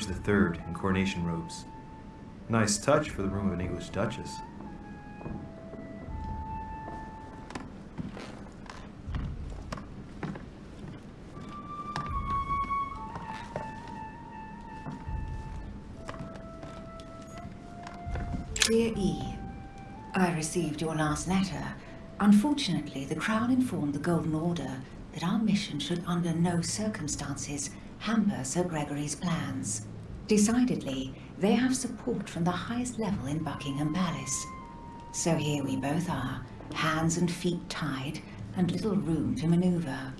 George III in coronation robes. Nice touch for the room of an English duchess. Dear E, I received your last letter. Unfortunately, the Crown informed the Golden Order that our mission should under no circumstances hamper Sir Gregory's plans. Decidedly, they have support from the highest level in Buckingham Palace. So here we both are, hands and feet tied, and little room to maneuver.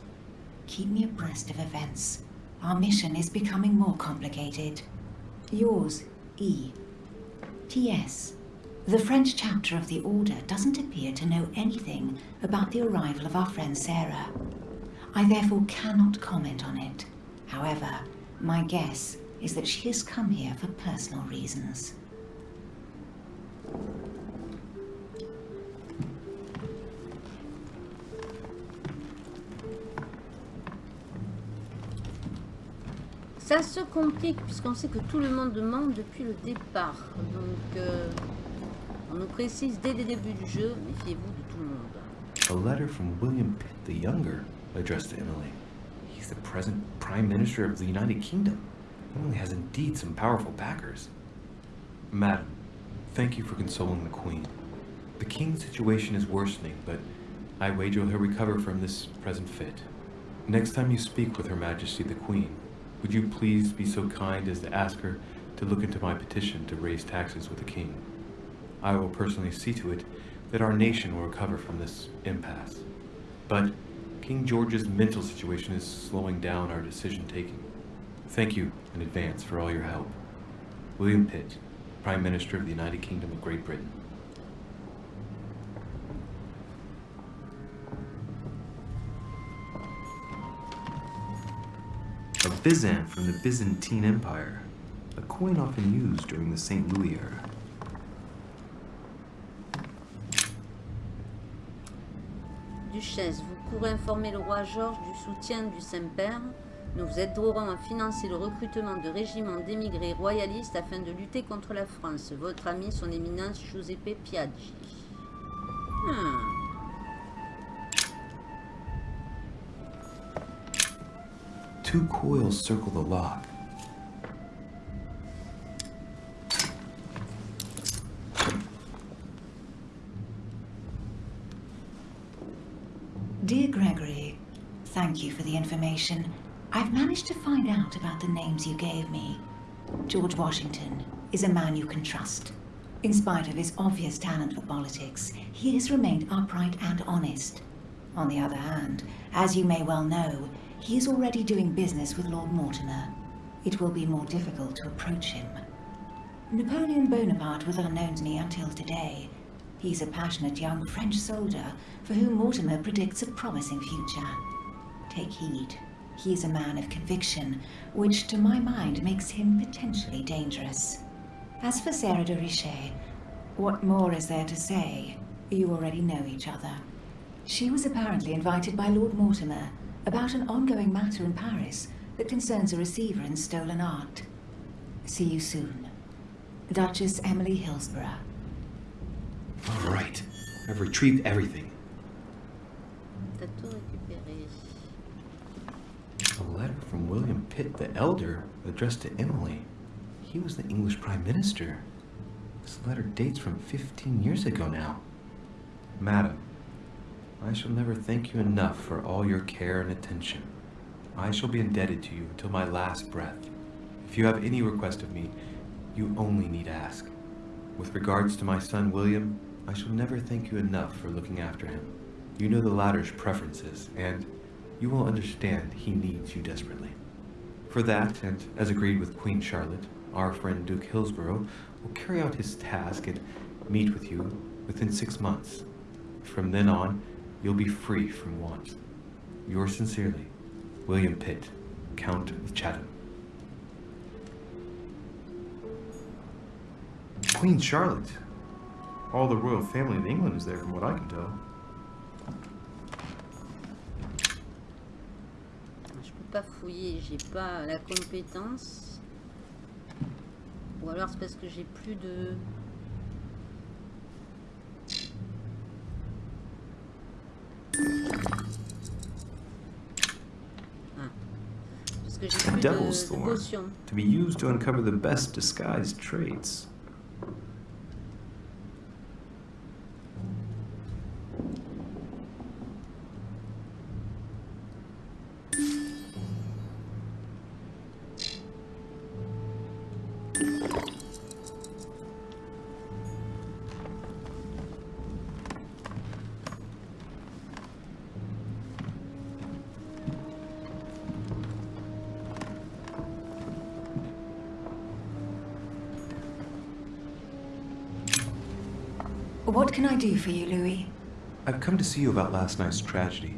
Keep me abreast of events. Our mission is becoming more complicated. Yours, E. T.S. The French chapter of the Order doesn't appear to know anything about the arrival of our friend Sarah. I therefore cannot comment on it. However, my guess is that she has come here for personal reasons. Ça se complique puisqu'on sait que tout le monde demande depuis le départ. Donc, euh, on nous précise dès le début du jeu, méfiez-vous de tout le monde. A letter from William Pitt the Younger addressed to Emily. He's the present Prime Minister of the United Kingdom. Emily has indeed some powerful backers. Madam, thank you for consoling the Queen. The King's situation is worsening, but I wager he'll recover from this present fit. Next time you speak with Her Majesty the Queen, would you please be so kind as to ask her to look into my petition to raise taxes with the King? I will personally see to it that our nation will recover from this impasse. But King George's mental situation is slowing down our decision-taking. Thank you in advance for all your help. William Pitt, Prime Minister of the United Kingdom of Great Britain. A Byzant from the Byzantine Empire, a coin often used during the St. Louis era. Duchesse, vous pourrez informer le roi Georges du soutien du Saint-Père. Nous vous aiderons à financer le recrutement de régiments d'émigrés royalistes afin de lutter contre la France. Votre ami, son éminence Giuseppe Piaggi. Hmm. Two coils circle the lock. Dear Gregory, thank you for the information. I've managed to find out about the names you gave me. George Washington is a man you can trust. In spite of his obvious talent for politics, he has remained upright and honest. On the other hand, as you may well know, he is already doing business with Lord Mortimer. It will be more difficult to approach him. Napoleon Bonaparte was unknown to me until today. He's a passionate young French soldier for whom Mortimer predicts a promising future. Take heed. He is a man of conviction, which to my mind makes him potentially dangerous. As for Sarah de Richet, what more is there to say? You already know each other. She was apparently invited by Lord Mortimer about an ongoing matter in Paris that concerns a receiver in stolen art. See you soon. Duchess Emily Hillsborough. All right. I've retrieved everything. T'as tout récupéré. A letter from William Pitt the Elder addressed to Emily. He was the English Prime Minister. This letter dates from 15 years ago now. Madam, I shall never thank you enough for all your care and attention. I shall be indebted to you until my last breath. If you have any request of me, you only need ask. With regards to my son William, I shall never thank you enough for looking after him. You know the latter's preferences, and you will understand he needs you desperately. For that, and as agreed with Queen Charlotte, our friend Duke Hillsborough will carry out his task and meet with you within six months. From then on, you'll be free from want. Yours sincerely, William Pitt, Count of Chatham. Queen Charlotte. All the royal family of England is there from what I can tell. Pas fouiller, j'ai pas la compétence. Ou alors c'est parce que j'ai plus de... Ah. Parce que j'ai plus Devil's de, de Thorn. potions. To be used to uncover the best disguised traits. Do for you, Louis? I've come to see you about last night's tragedy.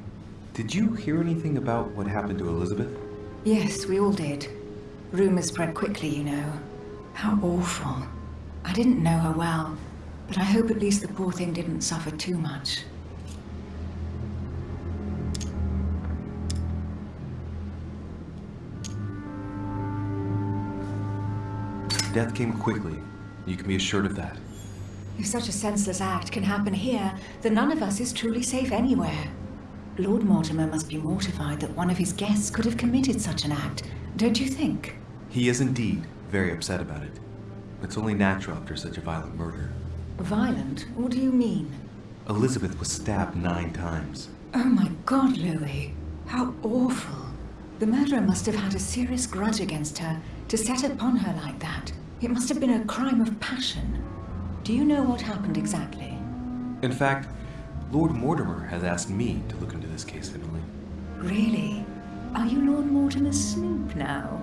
Did you hear anything about what happened to Elizabeth? Yes, we all did. Rumors spread quickly, you know. How awful. I didn't know her well, but I hope at least the poor thing didn't suffer too much. Death came quickly. You can be assured of that. If such a senseless act can happen here, then none of us is truly safe anywhere. Lord Mortimer must be mortified that one of his guests could have committed such an act, don't you think? He is indeed very upset about it. It's only natural after such a violent murder. Violent? What do you mean? Elizabeth was stabbed nine times. Oh my god, Louis. How awful. The murderer must have had a serious grudge against her to set upon her like that. It must have been a crime of passion. Do you know what happened exactly? In fact, Lord Mortimer has asked me to look into this case, Emily. Really? Are you Lord Mortimer's snoop now?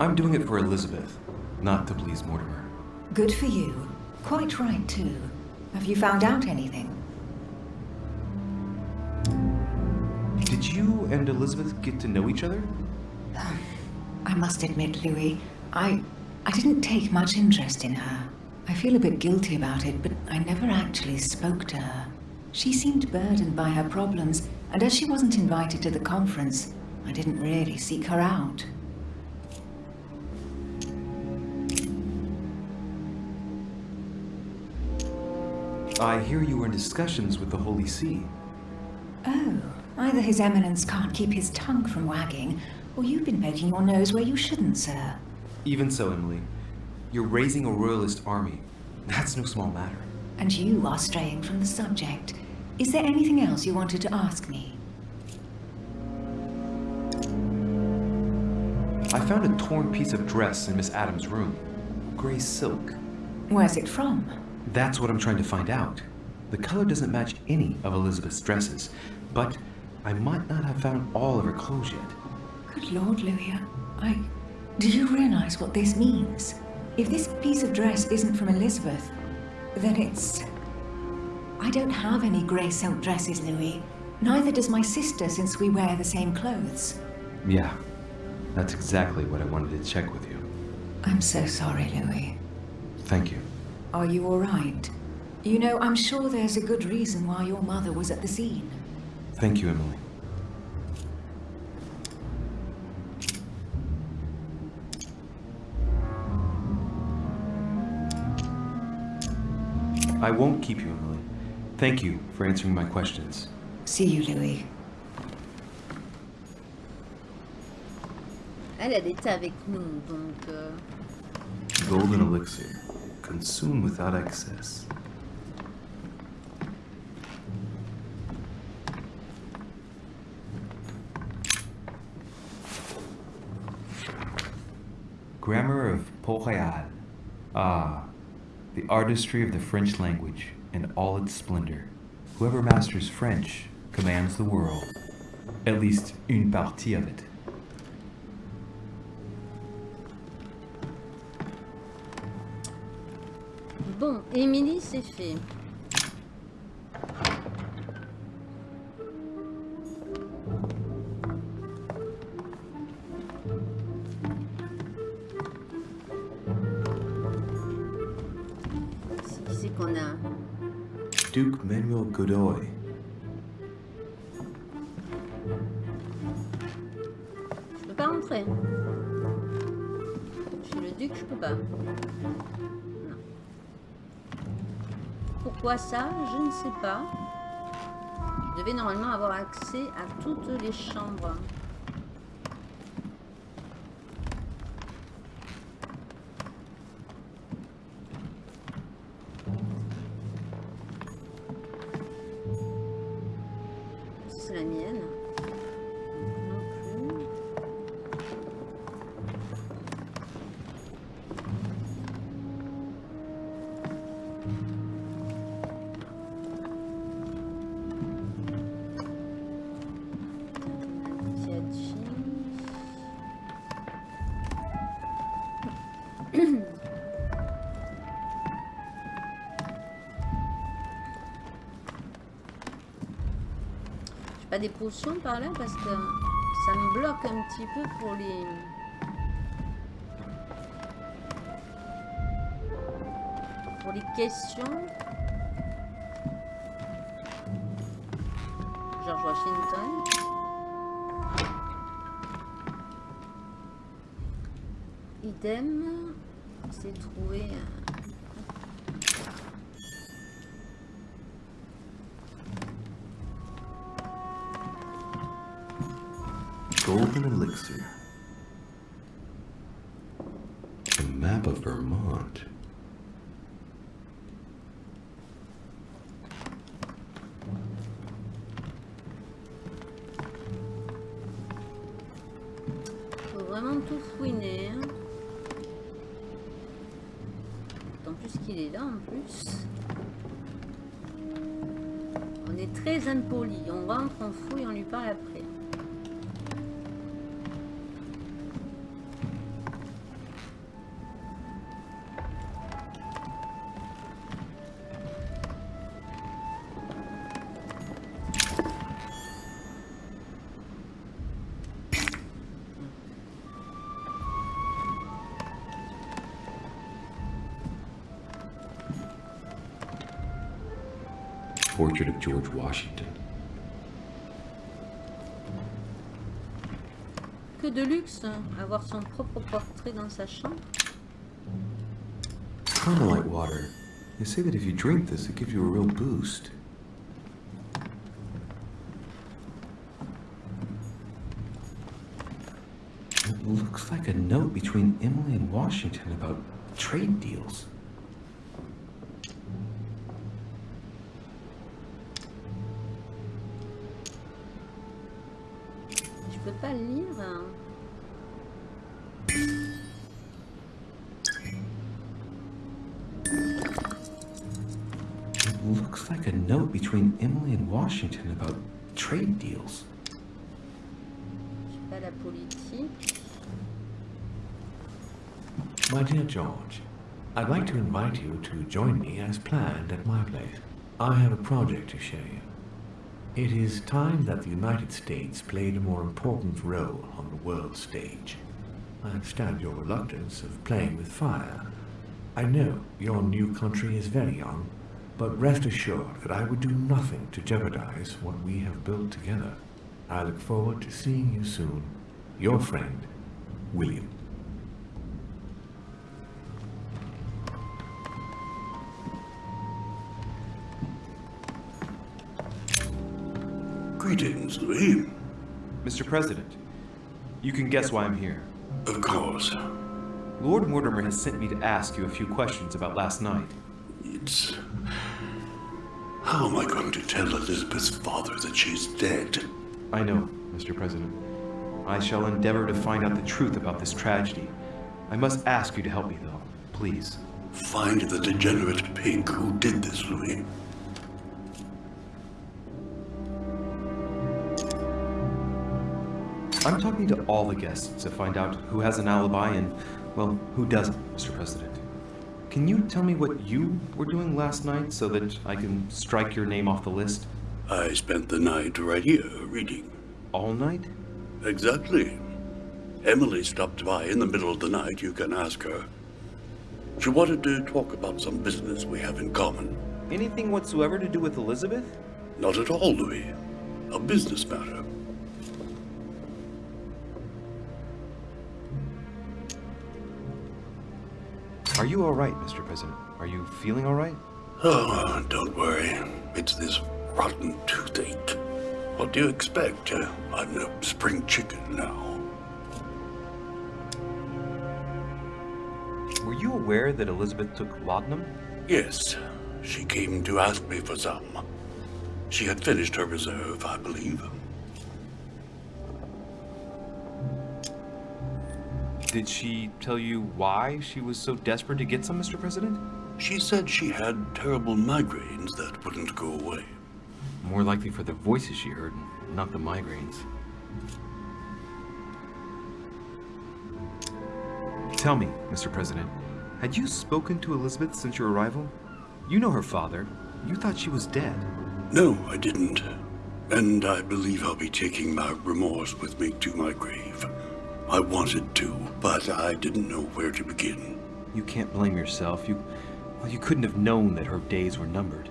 I'm doing it for Elizabeth, not to please Mortimer. Good for you. Quite right, too. Have you found out anything? Did you and Elizabeth get to know each other? I must admit, Louis, I... I didn't take much interest in her. I feel a bit guilty about it, but I never actually spoke to her. She seemed burdened by her problems, and as she wasn't invited to the conference, I didn't really seek her out. I hear you were in discussions with the Holy See. Oh, either His Eminence can't keep his tongue from wagging, or you've been poking your nose where you shouldn't, sir. Even so, Emily, you're raising a royalist army. That's no small matter. And you are straying from the subject. Is there anything else you wanted to ask me? I found a torn piece of dress in Miss Adams' room. Gray silk. Where's it from? That's what I'm trying to find out. The color doesn't match any of Elizabeth's dresses, but I might not have found all of her clothes yet. Good Lord, Louis, I... Do you realize what this means? If this piece of dress isn't from Elizabeth, then it's... I don't have any grey silk dresses, Louis. Neither does my sister since we wear the same clothes. Yeah, that's exactly what I wanted to check with you. I'm so sorry, Louis. Thank you. Are you all right? You know, I'm sure there's a good reason why your mother was at the scene. Thank you, Emily. I won't keep you, Emily. Thank you for answering my questions. See you, Louis. Elle, elle était avec nous, donc... euh, Golden elixir. Consume without excess. Grammar of Port-Royal. Ah, the artistry of the French language in all its splendor. Whoever masters French commands the world. At least une partie of it. Bon, Émilie, c'est fait. Duke Manuel Godoy. Je peux pas rentrer. Suis le duc, je peux pas. Pourquoi ça Je ne sais pas. Je devais normalement avoir accès à toutes les chambres. Par là parce que ça me bloque un petit peu pour les... Pour les questions. George Washington. Idem, c'est trouvé. Golden Elixir. A map of Vermont. Portrait of George Washington. Que de luxe, avoir son propre portrait dans sa chambre. Carmelite water. They say that if you drink this, it gives you a real boost. It looks like a note between Emily and Washington about trade deals. Peux pas le lire. It looks like a note between Emily and Washington about trade deals. Je sais pas la politique. My dear George, I'd like to invite you to join me as planned at my place. I have a project to show you. It is time that the United States played a more important role on the world stage. I understand your reluctance of playing with fire. I know your new country is very young, but rest assured that I would do nothing to jeopardize what we have built together. I look forward to seeing you soon. Your friend, William. Greetings, Louis. Mr. President, you can guess why I'm here. Of course. Lord Mortimer has sent me to ask you a few questions about last night. It's. How am I going to tell Elizabeth's father that she's dead? I know, Mr. President. I shall endeavor to find out the truth about this tragedy. I must ask you to help me, though. Please. Find the degenerate pig who did this, Louis. I'm talking to all the guests to find out who has an alibi and, well, who doesn't, Mr. President. Can you tell me what you were doing last night so that I can strike your name off the list? I spent the night right here reading. All night? Exactly. Emily stopped by in the middle of the night. You can ask her. She wanted to talk about some business we have in common. Anything whatsoever to do with Elizabeth? Not at all, Louis. A business matter. Are you alright, Mr. President? Are you feeling alright? Oh, don't worry. It's this rotten toothache. What do you expect? Uh, I'm a spring chicken now. Were you aware that Elizabeth took laudanum? Yes, she came to ask me for some. She had finished her reserve, I believe. Did she tell you why she was so desperate to get some, Mr. President? She said she had terrible migraines that wouldn't go away. More likely for the voices she heard, not the migraines. Tell me, Mr. President, had you spoken to Elizabeth since your arrival? You know her father. You thought she was dead. No, I didn't. And I believe I'll be taking my remorse with me to my grave. I wanted to, but I didn't know where to begin. You can't blame yourself. You, well, you couldn't have known that her days were numbered.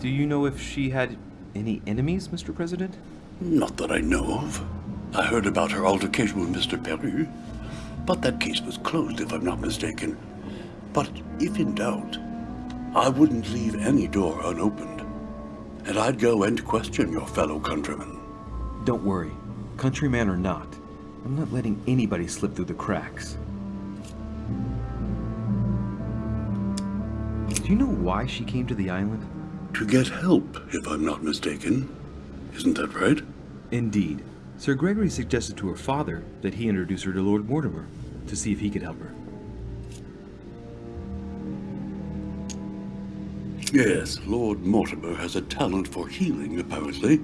Do you know if she had any enemies, Mr. President? Not that I know of. I heard about her altercation with Mr. Peru, but that case was closed if I'm not mistaken. But if in doubt, I wouldn't leave any door unopened. And I'd go and question your fellow countrymen. Don't worry, countryman or not, I'm not letting anybody slip through the cracks. Do you know why she came to the island? To get help, if I'm not mistaken. Isn't that right? Indeed. Sir Gregory suggested to her father that he introduce her to Lord Mortimer to see if he could help her. Yes, Lord Mortimer has a talent for healing, apparently.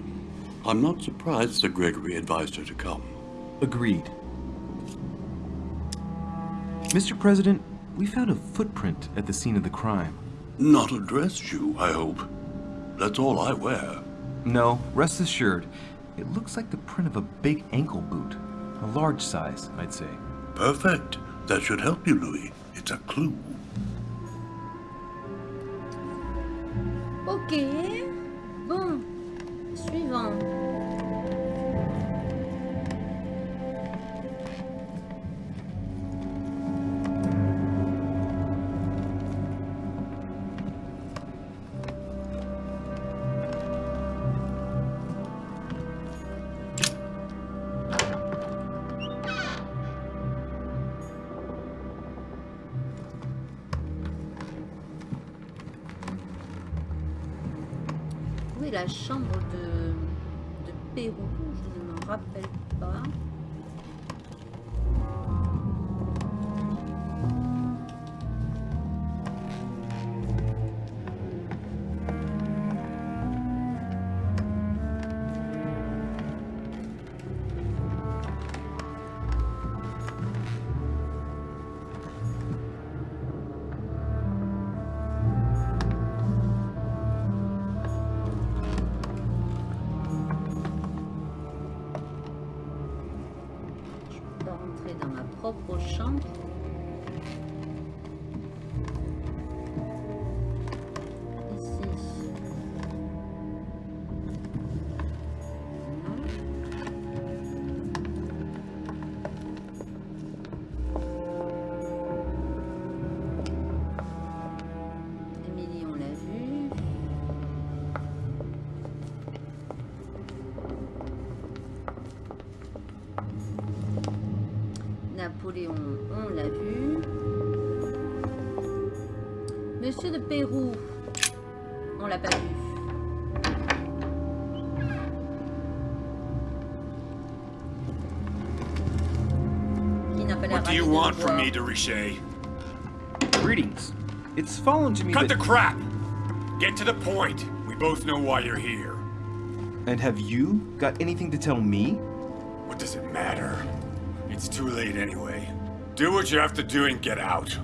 I'm not surprised Sir Gregory advised her to come. Agreed. Mr. President, we found a footprint at the scene of the crime. Not a dress shoe, I hope. That's all I wear. No, rest assured, it looks like the print of a big ankle boot. A large size, I'd say. Perfect. That should help you, Louis. It's a clue. Suivant. Où est la chambre de, de Je ne me rappelle pas. De want le me, de Greetings. It's fallen to me Cut the crap! Get to the point. We both know why you're here. And have you got anything to tell me? What does it matter? It's too late anyway. Do what you have to do and get out.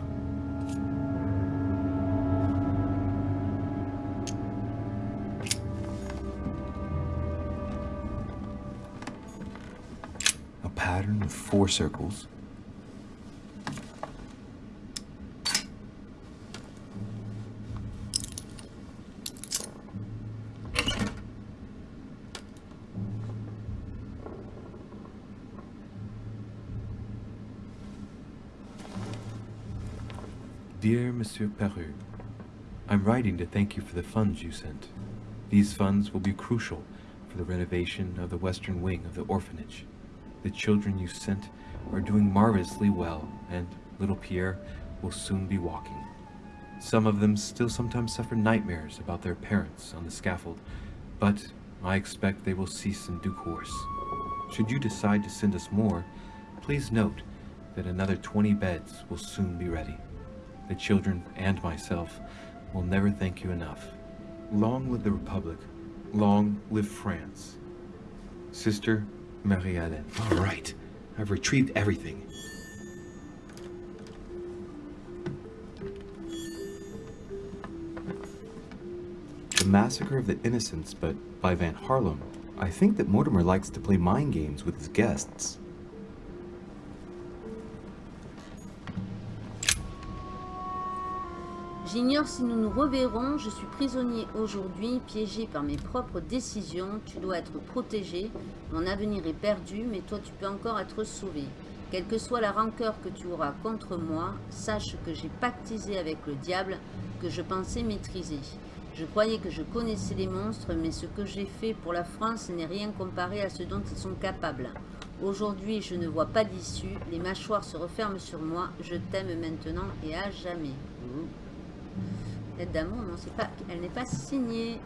A pattern with four circles. Dear Monsieur Peru, I'm writing to thank you for the funds you sent. These funds will be crucial for the renovation of the western wing of the orphanage. The children you sent are doing marvelously well, and little Pierre will soon be walking. Some of them still sometimes suffer nightmares about their parents on the scaffold, but I expect they will cease in due course. Should you decide to send us more, please note that another 20 beds will soon be ready. The children and myself will never thank you enough. Long live the Republic. Long live France. Sister Marie-Hélène. All right. I've retrieved everything. The Massacre of the Innocents, but by Van Haarlem. I think that Mortimer likes to play mind games with his guests. J'ignore si nous nous reverrons. Je suis prisonnier aujourd'hui, piégé par mes propres décisions. Tu dois être protégé. Mon avenir est perdu, mais toi tu peux encore être sauvé. Quelle que soit la rancœur que tu auras contre moi, sache que j'ai pactisé avec le diable que je pensais maîtriser. Je croyais que je connaissais les monstres, mais ce que j'ai fait pour la France n'est rien comparé à ce dont ils sont capables. Aujourd'hui, je ne vois pas d'issue. Les mâchoires se referment sur moi. Je t'aime maintenant et à jamais. Lettre d'amour, non, pas, elle n'est pas signée.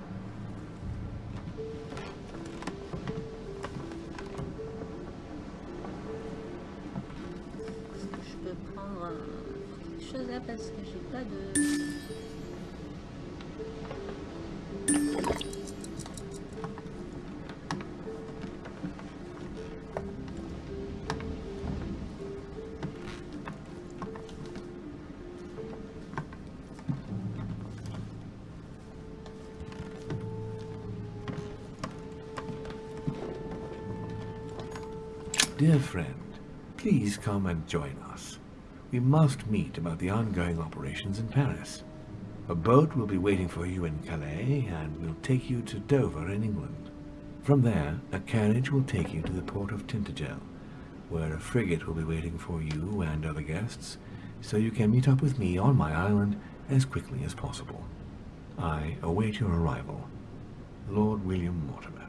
Dear friend, please come and join us. We must meet about the ongoing operations in Paris. A boat will be waiting for you in Calais and will take you to Dover in England. From there, a carriage will take you to the port of Tintagel, where a frigate will be waiting for you and other guests, so you can meet up with me on my island as quickly as possible. I await your arrival. Lord William Mortimer.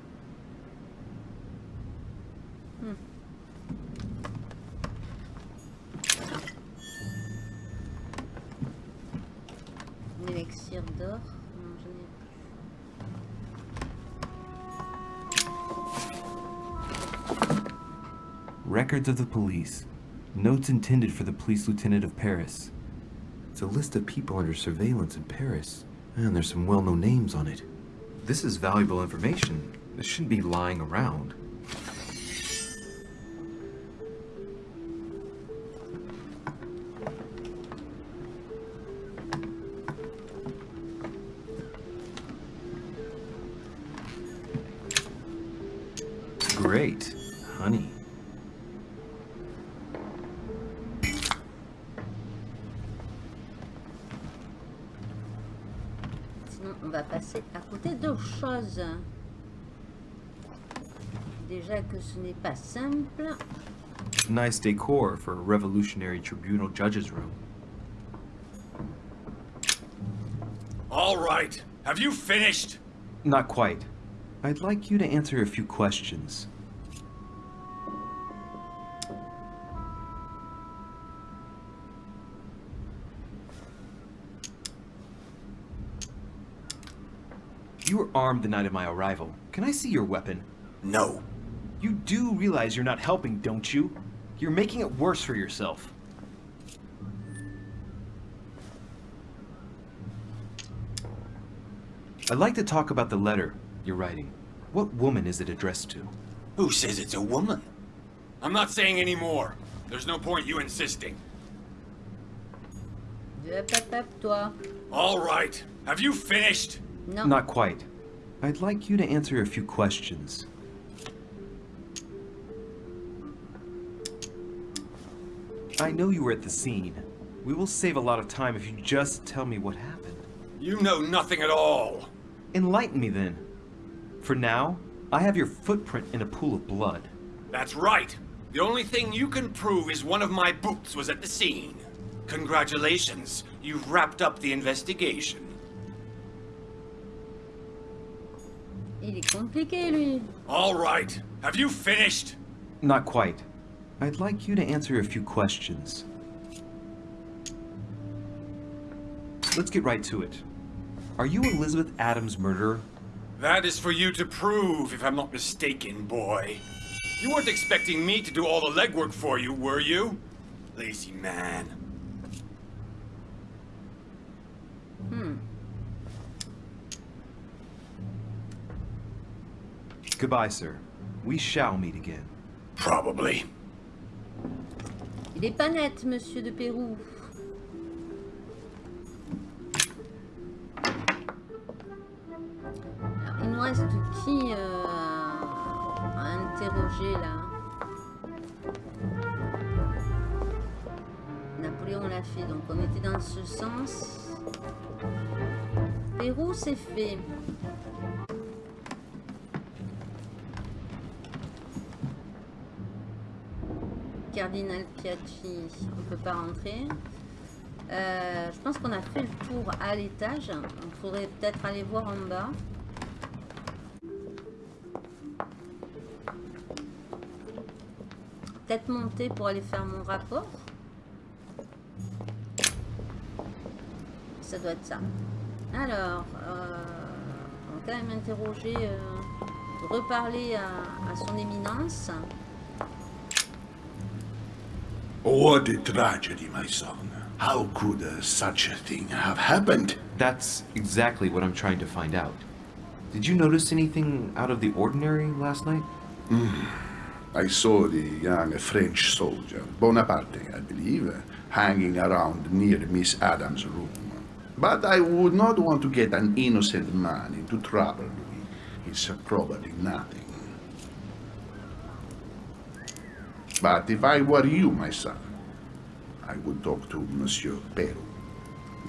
Un Records of the police. Notes intended for the police lieutenant of Paris. It's a list of people under surveillance in Paris. And there's some well-known names on it. This is valuable information. This shouldn't be lying around. Nice decor for a revolutionary tribunal judge's room. All right. Have you finished? Not quite. I'd like you to answer a few questions. You were armed the night of my arrival. Can I see your weapon? No. You do realize you're not helping, don't you? You're making it worse for yourself. I'd like to talk about the letter you're writing. What woman is it addressed to? Who says it's a woman? I'm not saying any more. There's no point you insisting. All right. Have you finished? No. Not quite. I'd like you to answer a few questions. I know you were at the scene. We will save a lot of time if you just tell me what happened. You know nothing at all. Enlighten me then. For now, I have your footprint in a pool of blood. That's right. The only thing you can prove is one of my boots was at the scene. Congratulations, you've wrapped up the investigation. Il est compliqué, lui. All right, have you finished? Not quite. I'd like you to answer a few questions. Let's get right to it. Are you Elizabeth Adams' murderer? That is for you to prove, if I'm not mistaken, boy. You weren't expecting me to do all the legwork for you, were you? Lazy man. Hmm. Goodbye, sir. We shall meet again. Probably. Il est pas net, monsieur de Pérou. Il nous reste qui euh, à interroger là Napoléon l'a fait, donc on était dans ce sens. Pérou, c'est fait. Cardinal Piaggi, on peut pas rentrer. Euh, je pense qu'on a fait le tour à l'étage. Il faudrait peut-être aller voir en bas. Peut-être monter pour aller faire mon rapport. Ça doit être ça. Alors, euh, on va quand même interroger, euh, reparler à son éminence. What a tragedy, my son. How could uh, such a thing have happened? That's exactly what I'm trying to find out. Did you notice anything out of the ordinary last night? I saw the young French soldier, Bonaparte, I believe, hanging around near Miss Adams' room. But I would not want to get an innocent man into trouble. It's probably nothing. But if I were you, my son, I would talk to Monsieur Peru.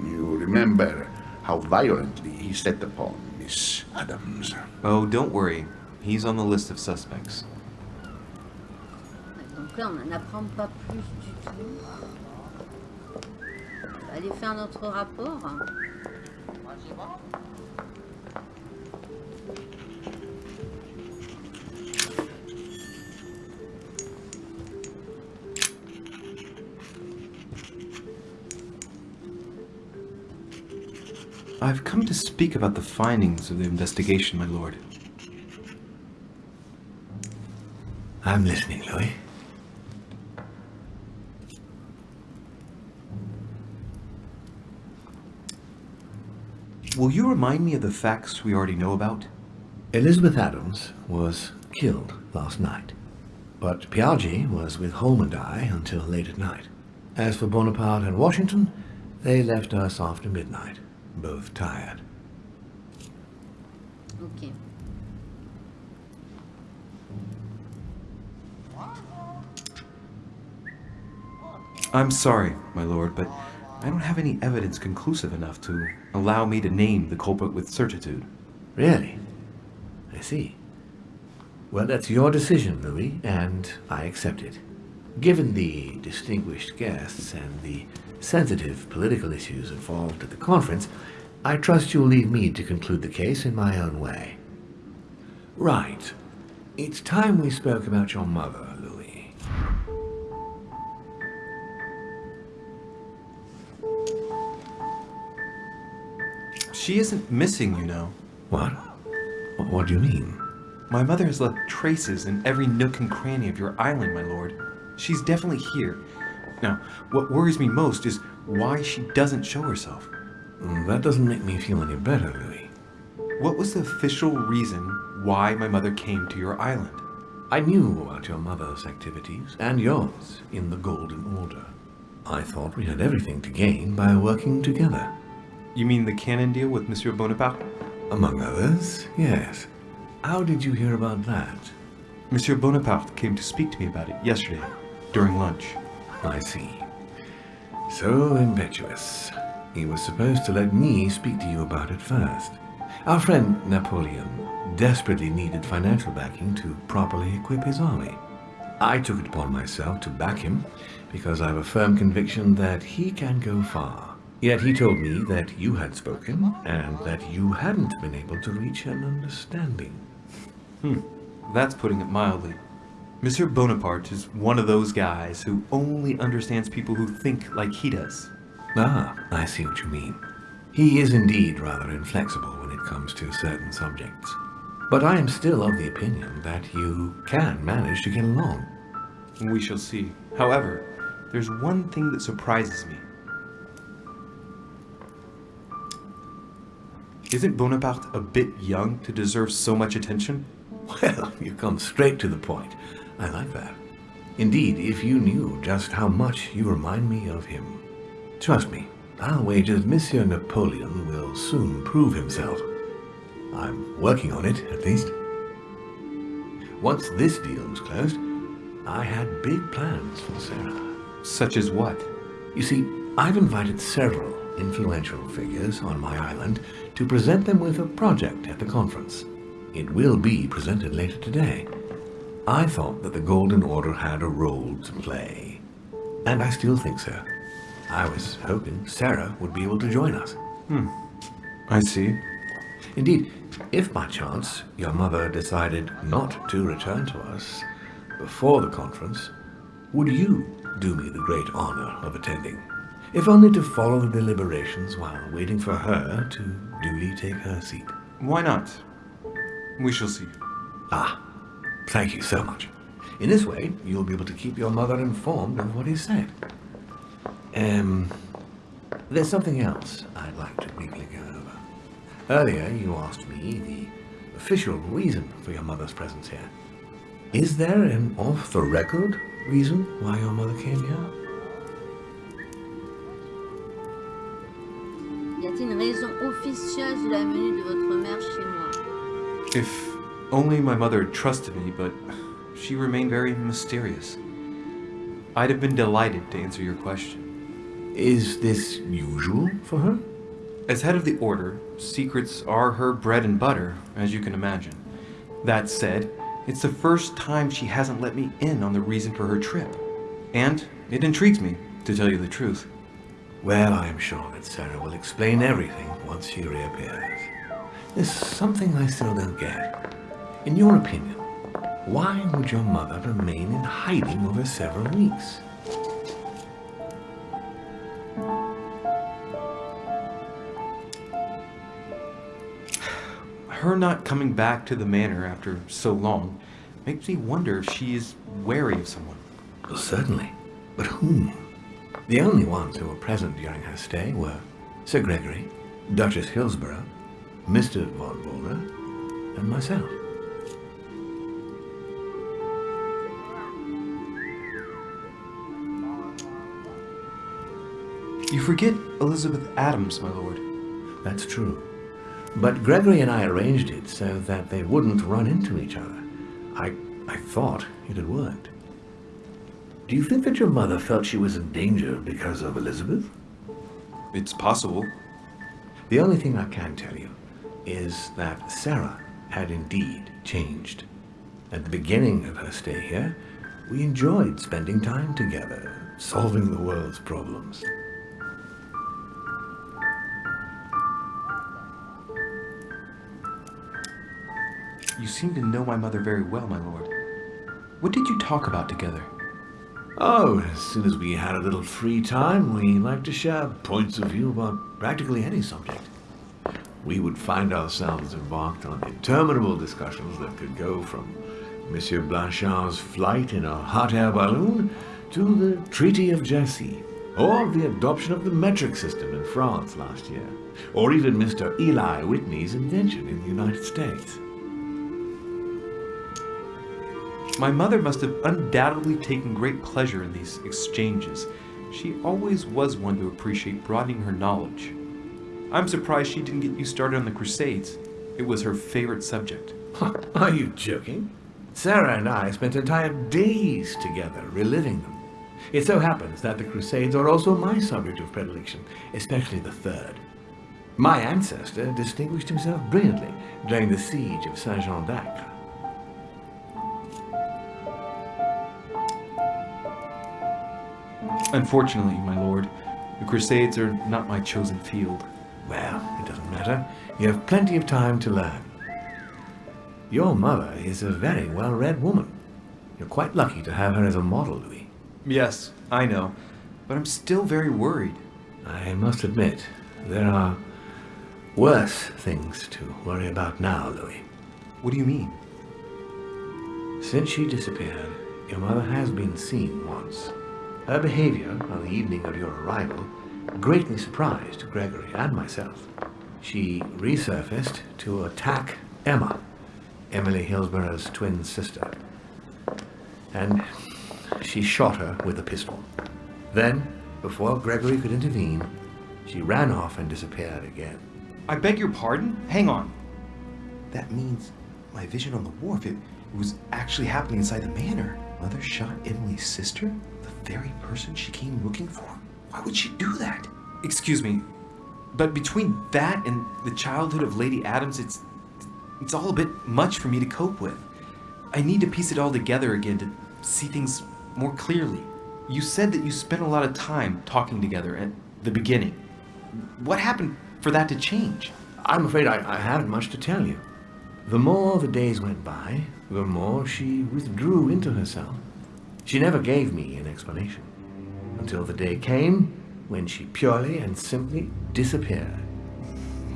You remember how violently he set upon Miss Adams. Oh, don't worry. He's on the list of suspects. Donc là, on n'en apprend pas plus du tout. On va aller faire notre rapport. I've come to speak about the findings of the investigation, my lord. I'm listening, Louis. Will you remind me of the facts we already know about? Elizabeth Adams was killed last night, but Piaggi was with Holm and I until late at night. As for Bonaparte and Washington, they left us after midnight, both tired. Ok. I'm sorry, my lord, but I don't have any evidence conclusive enough to allow me to name the culprit with certitude. Really? I see. Well, that's your decision, Louis, and I accept it. Given the distinguished guests and the sensitive political issues involved at the conference, I trust you'll leave me to conclude the case in my own way. Right. It's time we spoke about your mother, Louis. She isn't missing, you know. What? What, what do you mean? My mother has left traces in every nook and cranny of your island, my lord. She's definitely here. Now, what worries me most is why she doesn't show herself. Mm, That doesn't make me feel any better, Louis. What was the official reason why my mother came to your island? I knew about your mother's activities, and yours, in the Golden Order. I thought we had everything to gain by working together. You mean the cannon deal with Monsieur Bonaparte? Among others, yes. How did you hear about that? Monsieur Bonaparte came to speak to me about it yesterday, during lunch. I see. So impetuous. He was supposed to let me speak to you about it first. Our friend Napoleon desperately needed financial backing to properly equip his army. I took it upon myself to back him because I have a firm conviction that he can go far. Yet he told me that you had spoken and that you hadn't been able to reach an understanding. Hmm, That's putting it mildly. Monsieur Bonaparte is one of those guys who only understands people who think like he does. Ah, I see what you mean. He is indeed rather inflexible when it comes to certain subjects. But I am still of the opinion that you can manage to get along. We shall see. However, there's one thing that surprises me. Isn't Bonaparte a bit young to deserve so much attention? Well, you come straight to the point. I like that. Indeed, if you knew just how much you remind me of him. Trust me, I'll wager Monsieur Napoleon will soon prove himself. I'm working on it, at least. Once this deal was closed, I had big plans for Sarah. Such as what? You see, I've invited several influential figures on my island to present them with a project at the conference. It will be presented later today. I thought that the Golden Order had a role to play. And I still think so. I was hoping Sarah would be able to join us. Hmm, I see. Indeed, if by chance your mother decided not to return to us before the conference, would you do me the great honor of attending? If only to follow the deliberations while waiting for her to duly take her seat. Why not? We shall see. Ah, thank you so much. In this way, you'll be able to keep your mother informed of what is said. Um, there's something else I'd like to briefly go over. Earlier, you asked me the official reason for your mother's presence here. Is there an off-the-record reason why your mother came here? Y a-t-il une raison officieuse de la venue de votre mère chez moi If only my mother trusted me, but she remained very mysterious. I'd have been delighted to answer your question. Is this usual for her? As head of the Order, secrets are her bread and butter, as you can imagine. That said, it's the first time she hasn't let me in on the reason for her trip. And it intrigues me, to tell you the truth. Well, I am sure that Sarah will explain everything once she reappears. There's something I still don't get. In your opinion, why would your mother remain in hiding over several weeks? Her not coming back to the manor after so long makes me wonder if she is wary of someone. Well, certainly. But whom? The only ones who were present during her stay were Sir Gregory, Duchess Hillsborough, Mr. von Boulder, and myself. You forget Elizabeth Adams, my lord. That's true. But Gregory and I arranged it so that they wouldn't run into each other. I, I thought it had worked. Do you think that your mother felt she was in danger because of Elizabeth? It's possible. The only thing I can tell you is that Sarah had indeed changed. At the beginning of her stay here, we enjoyed spending time together, solving the world's problems. You seem to know my mother very well, my lord. What did you talk about together? Oh, as soon as we had a little free time, we liked to share points of view about practically any subject. We would find ourselves embarked on interminable discussions that could go from Monsieur Blanchard's flight in a hot air balloon to the Treaty of Jersey, or the adoption of the metric system in France last year, or even Mr. Eli Whitney's invention in the United States. My mother must have undoubtedly taken great pleasure in these exchanges. She always was one to appreciate broadening her knowledge. I'm surprised she didn't get you started on the Crusades. It was her favorite subject. Are you joking? Sarah and I spent entire days together reliving them. It so happens that the Crusades are also my subject of predilection, especially the third. My ancestor distinguished himself brilliantly during the siege of Saint-Jean d'Acre. Unfortunately, my lord, the Crusades are not my chosen field. Well, it doesn't matter. You have plenty of time to learn. Your mother is a very well-read woman. You're quite lucky to have her as a model, Louis. Yes, I know, but I'm still very worried. I must admit, there are worse things to worry about now, Louis. What do you mean? Since she disappeared, your mother has been seen once. Her behavior on the evening of your arrival greatly surprised Gregory and myself. She resurfaced to attack Emma, Emily Hillsborough's twin sister. And she shot her with a pistol. Then, before Gregory could intervene, she ran off and disappeared again. I beg your pardon? Hang on. That means my vision on the wharf, it, it was actually happening inside the manor. Mother shot Emily's sister? The very person she came looking for? Why would she do that? Excuse me, but between that and the childhood of Lady Adams, it's it's all a bit much for me to cope with. I need to piece it all together again to see things more clearly. You said that you spent a lot of time talking together at the beginning. What happened for that to change? I'm afraid I, I haven't much to tell you. The more the days went by, the more she withdrew into herself. She never gave me an explanation. Until the day came when she purely and simply disappeared.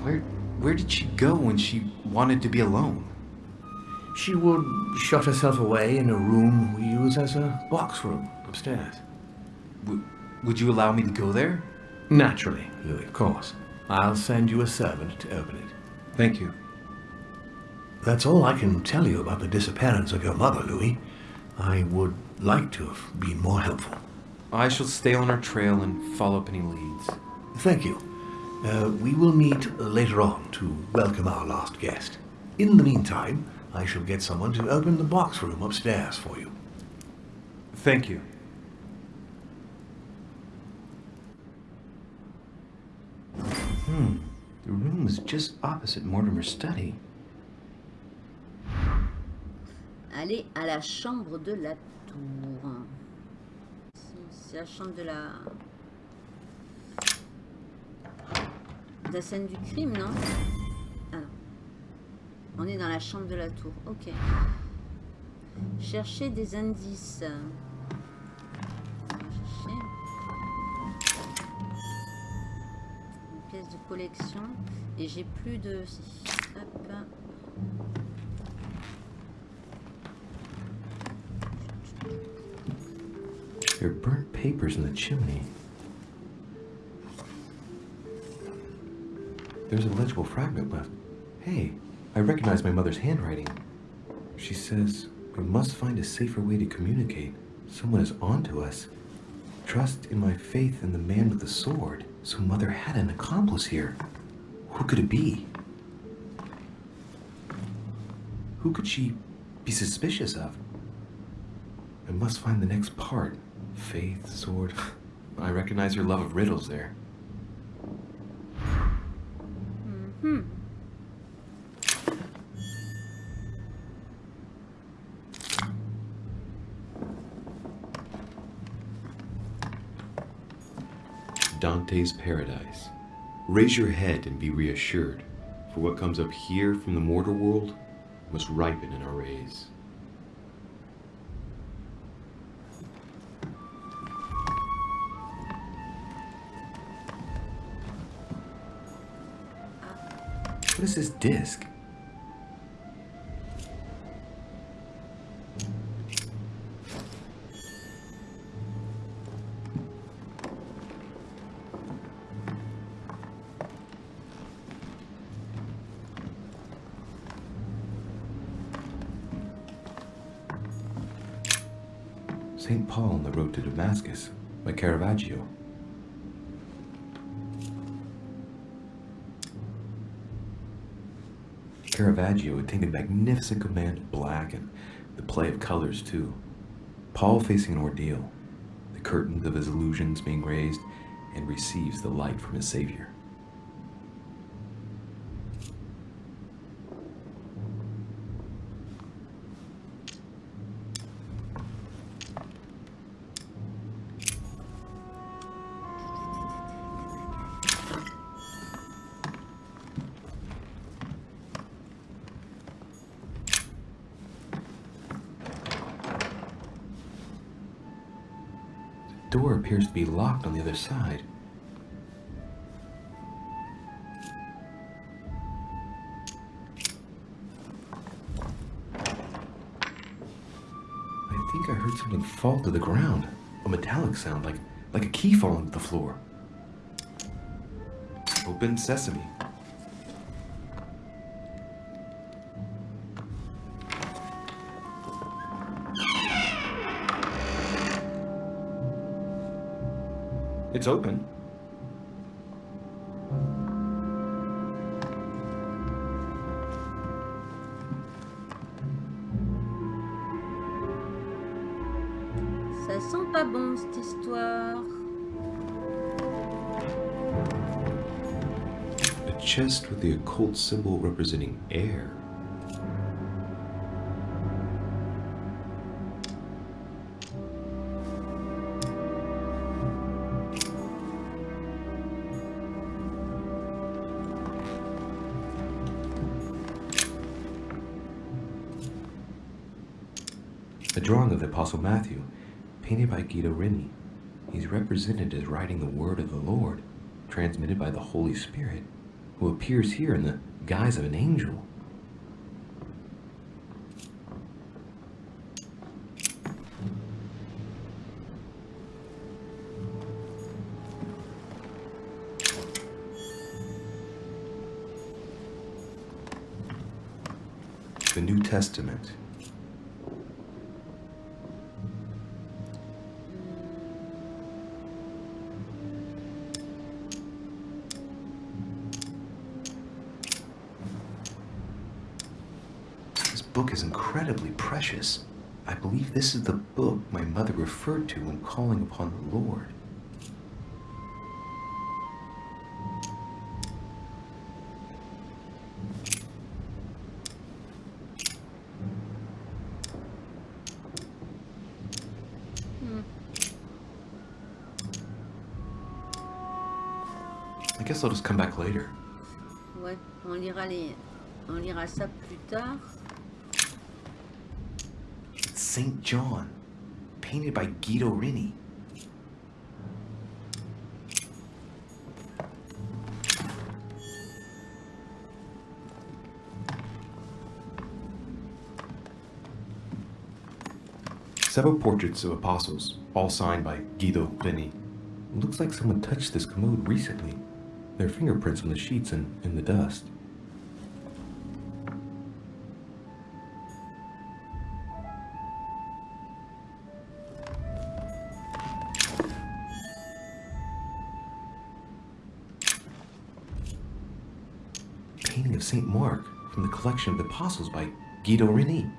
Where where did she go when she wanted to be alone? She would shut herself away in a room we use as a box room upstairs. W- would you allow me to go there? Naturally, Louis, of course. I'll send you a servant to open it. Thank you. That's all I can tell you about the disappearance of your mother, Louis. I would like to have been more helpful. I shall stay on our trail and follow up any leads. Thank you. Uh, we will meet later on to welcome our last guest. In the meantime, I shall get someone to open the box room upstairs for you. Thank you. Hmm. The room was just opposite Mortimer's study. Allez à la chambre de la C'est la chambre de la... La scène du crime, non? Ah. On est dans la chambre de la tour. Ok. Chercher des indices. Une pièce de collection. Et j'ai plus de... Hop. There are burnt papers in the chimney. There's a legible fragment left. Hey, I recognize my mother's handwriting. She says, we must find a safer way to communicate. Someone is onto us. Trust in my faith in the man with the sword. So mother had an accomplice here. Who could it be? Who could she be suspicious of? I must find the next part. Faith, sword. I recognize your love of riddles there. Hmm. Dante's Paradise. Raise your head and be reassured, for what comes up here from the mortal world must ripen in our rays. What is this disc? St. Paul on the road to Damascus by Caravaggio. Caravaggio attained a magnificent command of black and the play of colors too. Paul facing an ordeal. The curtains of his illusions being raised, and receives the light from his Savior. Locked on the other side. I think I heard something fall to the ground. A metallic sound, like, like a key falling to the floor. Open sesame. It's open. Ça sent pas bon cette histoire. A chest with the occult symbol representing air. A drawing of the Apostle Matthew, painted by Guido Reni. He's represented as writing the word of the Lord, transmitted by the Holy Spirit, who appears here in the guise of an angel. The New Testament. This book is incredibly precious. I believe this is the book my mother referred to when calling upon the Lord. I guess I'll just come back later. Ouais, on lira les, on lira ça plus tard. St. John, painted by Guido Reni. Several portraits of apostles, all signed by Guido Reni. Looks like someone touched this commode recently. There are fingerprints on the sheets and in the dust. St. Mark from the collection of the Apostles by Guido Reni.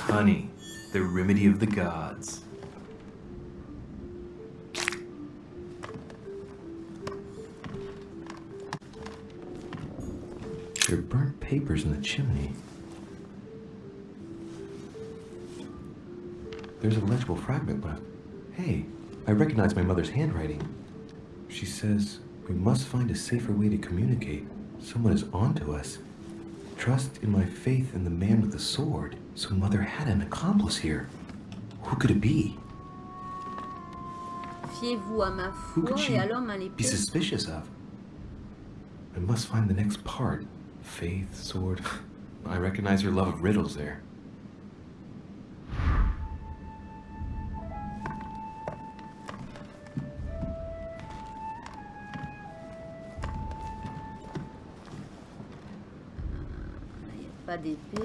Honey, the remedy of the gods. There are burnt papers in the chimney. There's a legible fragment left. Hey, I recognize my mother's handwriting. She says, we must find a safer way to communicate. Someone is onto us. Trust in my faith in the man with the sword. So mother had an accomplice here. Who could it be? Fiez-vous à ma Who foi et à l'homme à be suspicious of? I must find the next part. Faith, sword. I recognize her love of riddles there. pas d'épée.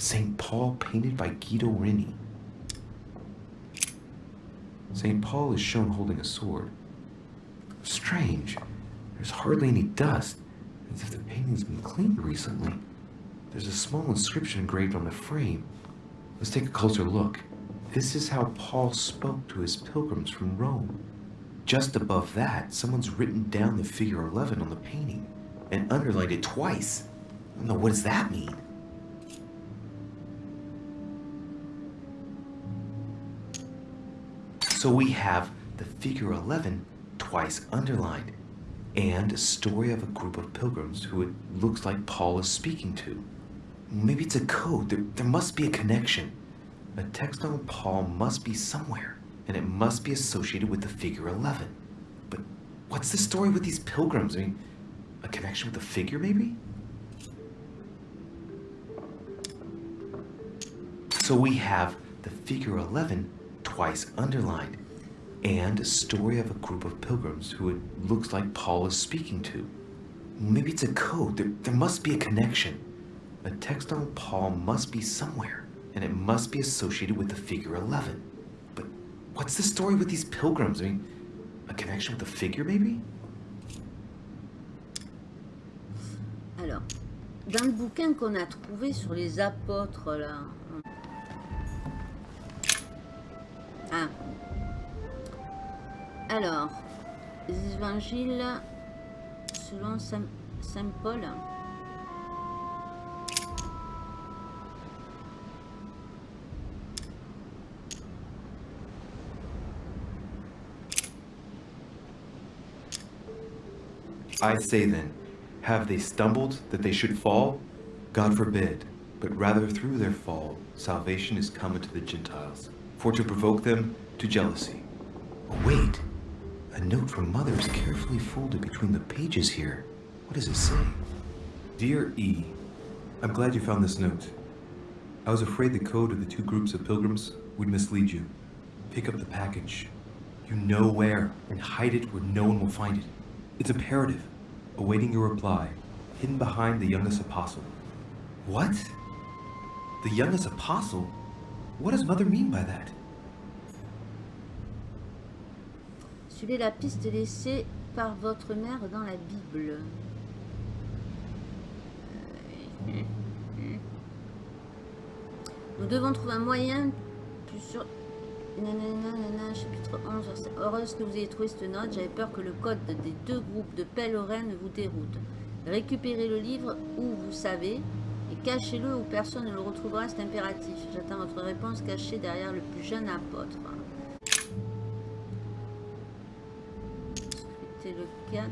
St. Paul painted by Guido Reni. St. Paul is shown holding a sword. Strange. There's hardly any dust, as if the painting's been cleaned recently. There's a small inscription engraved on the frame. Let's take a closer look. This is how Paul spoke to his pilgrims from Rome. Just above that, someone's written down the figure 11 on the painting and underlined it twice. No, what does that mean? So we have the figure 11 twice underlined and a story of a group of pilgrims who it looks like Paul is speaking to. Maybe it's a code. There, there must be a connection. A text on Paul must be somewhere, and it must be associated with the figure 11. But what's the story with these pilgrims? I mean, a connection with the figure, maybe? So we have the figure 11 twice underlined and a story of a group of pilgrims who it looks like Paul is speaking to. Maybe it's a code. There, there must be a connection. A text on Paul must be somewhere, and it must be associated with the figure 11. But what's the story with these pilgrims? I mean, a connection with the figure, maybe? Alors, dans le bouquin qu'on a trouvé sur les apôtres, là. Alors, les évangiles selon Saint, Saint Paul. I say then, have they stumbled that they should fall? God forbid, but rather through their fall, salvation is come unto the Gentiles, for to provoke them to jealousy. Wait, a note from Mother is carefully folded between the pages here. What does it say? Dear E, I'm glad you found this note. I was afraid the code of the two groups of pilgrims would mislead you. Pick up the package. You know where, and hide it where no one will find it. It's imperative, awaiting your reply, hidden behind the youngest apostle. What? The youngest apostle? What does Mother mean by that? Suivez la piste laissée par votre mère dans la Bible. Nous devons trouver un moyen plus sûr... Nanana, chapitre 11, verset. Heureuse que vous ayez trouvé cette note, j'avais peur que le code des deux groupes de pèlerins ne vous déroute. Récupérez le livre où vous savez et cachez-le où personne ne le retrouvera, c'est impératif. J'attends votre réponse cachée derrière le plus jeune apôtre. 4.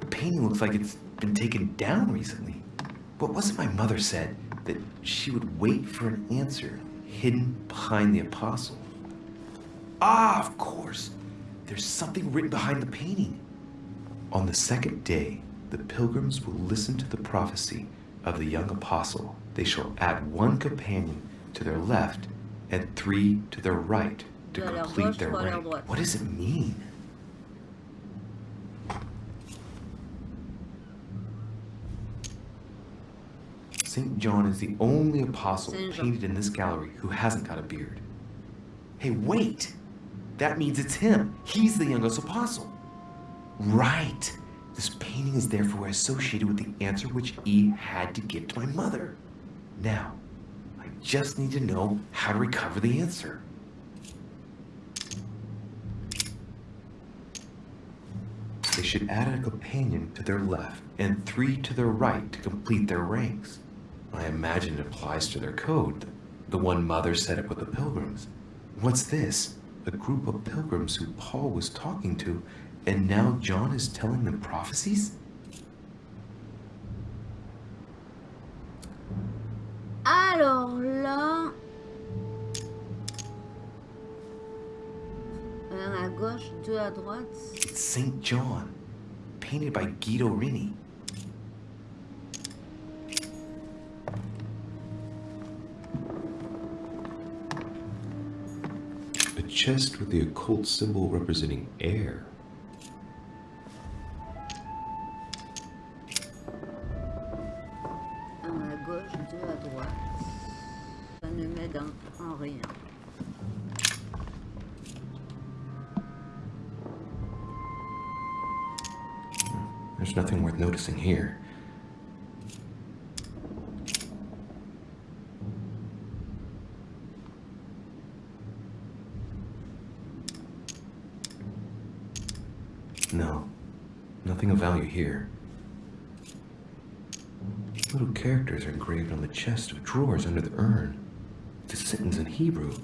The painting looks like it's been taken down recently. But wasn't my mother said that she would wait for an answer hidden behind the apostle? Ah, of course. There's something written behind the painting. On the second day, the pilgrims will listen to the prophecy of the young apostle. They shall add one companion to their left and three to their right to Deux à leur complete their rank. What does it mean? St. John is the only apostle painted in this gallery who hasn't got a beard. Hey, wait! That means it's him. He's the youngest apostle. Right. This painting is therefore associated with the answer which E had to give to my mother. Now, I just need to know how to recover the answer. They should add a companion to their left and three to their right to complete their ranks. I imagine it applies to their code, the one Mother set up with the pilgrims. What's this? A group of pilgrims who Paul was talking to, and now John is telling them prophecies? Alors là... Un à gauche, deux à droite. It's St. John, painted by Guido Reni. Chest with the occult symbol representing air. Chest of drawers under the urn. A sentence in Hebrew.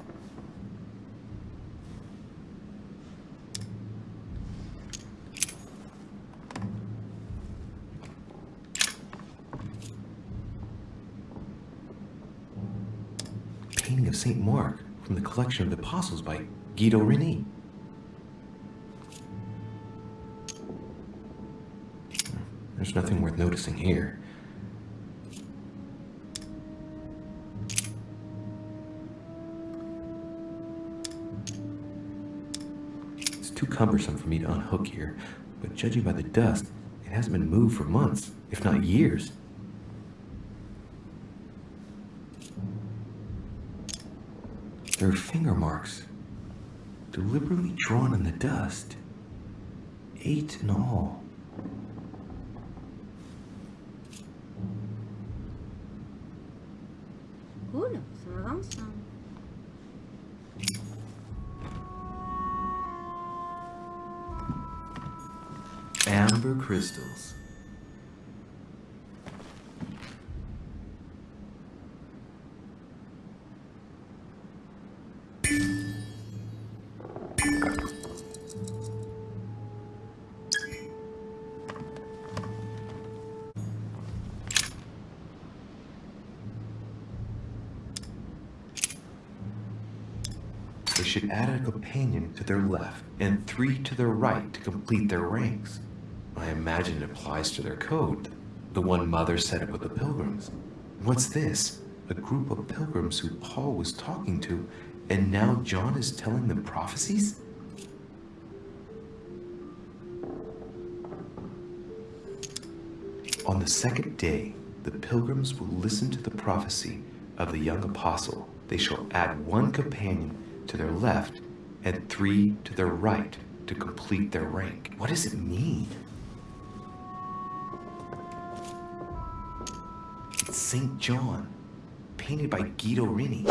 Painting of St. Mark from the collection of the Apostles by Guido Reni. There's nothing worth noticing here. Cumbersome for me to unhook here, but judging by the dust, it hasn't been moved for months, if not years. There are finger marks, deliberately drawn in the dust. Eight in all. Their left and three to their right to complete their ranks. I imagine it applies to their code, the one Mother set up with the pilgrims. What's this? A group of pilgrims who Paul was talking to, and now John is telling them prophecies? On the second day, the pilgrims will listen to the prophecy of the young apostle. They shall add one companion to their left and three to their right to complete their rank. What does it mean? It's St. John, painted by Guido Reni.